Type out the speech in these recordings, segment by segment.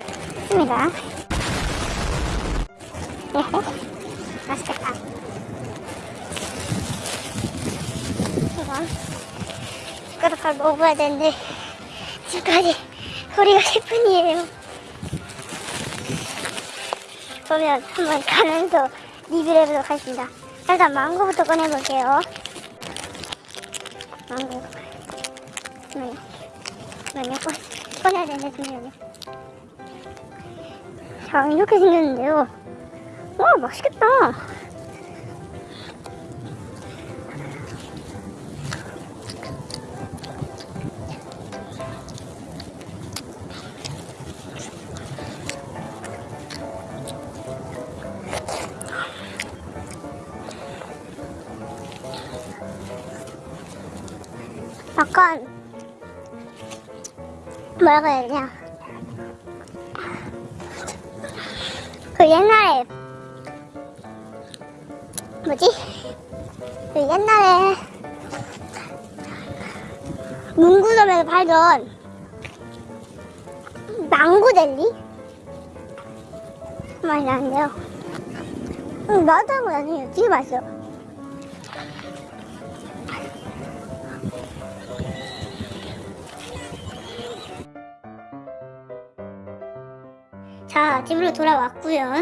있습니다. 맛있겠다. 이건 숟가락을 먹어야 되는데 지금까지 소리가 10분이에요. 그러면 한번 가면서 리뷰를 해보도록 하겠습니다. 일단 망고부터 꺼내볼게요. 망고. 잠깐만요. 잠깐만요. 꺼, 꺼내야 되는데, 잠시만요. 자, 이렇게 생겼는데요. 와, 맛있겠다. 약간 뭐라고 해야 되냐 그 옛날에 뭐지? 그 옛날에 문구점에서 팔던 망고 젤리? 맛이 나는데요. 음, 맛다는 건 아니에요? 되게 맛있어요 자, 집으로 돌아왔고요.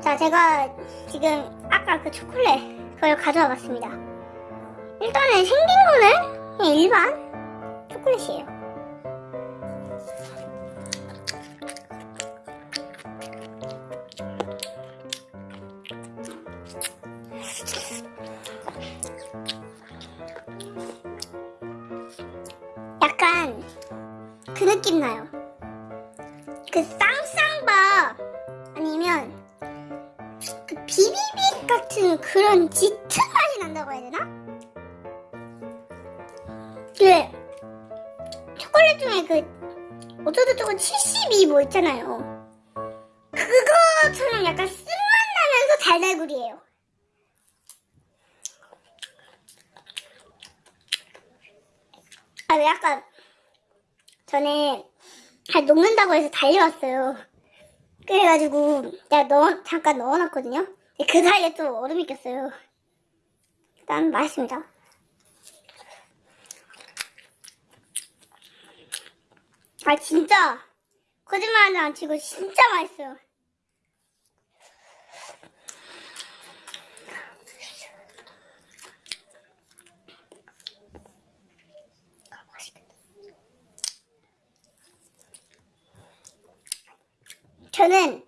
자, 제가 지금 아까 그 초콜릿 그걸 가져와 봤습니다. 일단은 생긴 거는 일반 초콜릿이에요. 약간 그 느낌 나요. 그 쌍쌍밥 아니면 그 비비빅 같은 그런 짙은 맛이 난다고 해야 되나? 그 초콜릿 중에 그 어쩌고저쩌고 72 뭐 있잖아요. 그거처럼 약간 쓴맛 나면서 달달구리예요. 아, 약간 전에 잘 녹는다고 해서 달려왔어요. 그래가지고 내가 넣어 잠깐 넣어놨거든요. 그 사이에 또 얼음이 꼈어요. 일단 맛있습니다. 아 진짜 거짓말하지 안 치고 진짜 맛있어요. 저는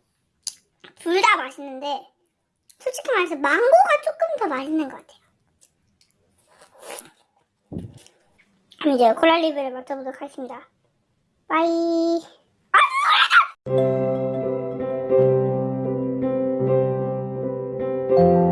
둘 다 맛있는데 솔직히 말해서 망고가 조금 더 맛있는 것 같아요 그럼 이제 콜라 리뷰를 맡아보도록 하겠습니다 빠이 아유 노래다!